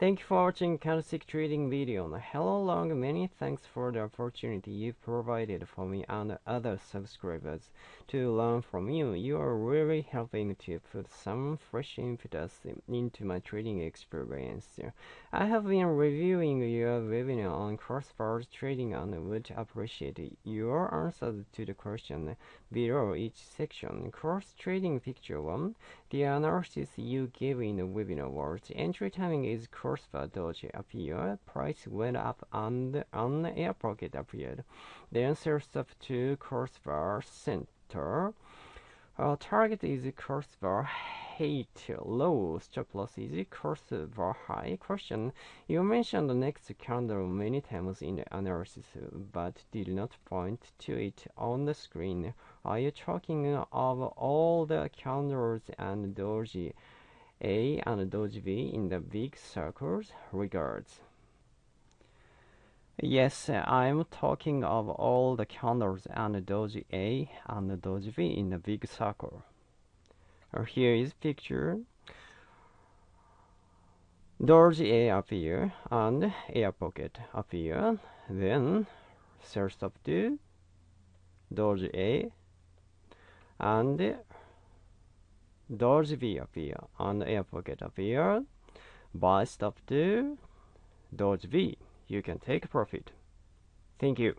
Thank you for watching candlestick trading video. Hello long, many thanks for the opportunity you provided for me and other subscribers to learn from you. You are really helping to put some fresh impetus into my trading experience. I have been reviewing your webinar on crossbars trading and would appreciate your answers to the question below each section. Cross trading picture 1. The analysis you gave in the webinar was entry timing is cross crossbar doji appeared, price went up and an air pocket appeared. Then answer stop to crossbar center. Uh, target is crossbar height low, stop loss is crossbar high. Question: You mentioned the next candle many times in the analysis, but did not point to it on the screen. Are you talking of all the candles and doji? A and Doji V in the big circles regards. Yes, I'm talking of all the candles and Doji A and Doji V in the big circle. Here is picture. Doji A appear and air pocket appear. Then sell stop to Doji A and Doji V appear and air pocket appear. Buy stop to Doji V. You can take profit. Thank you.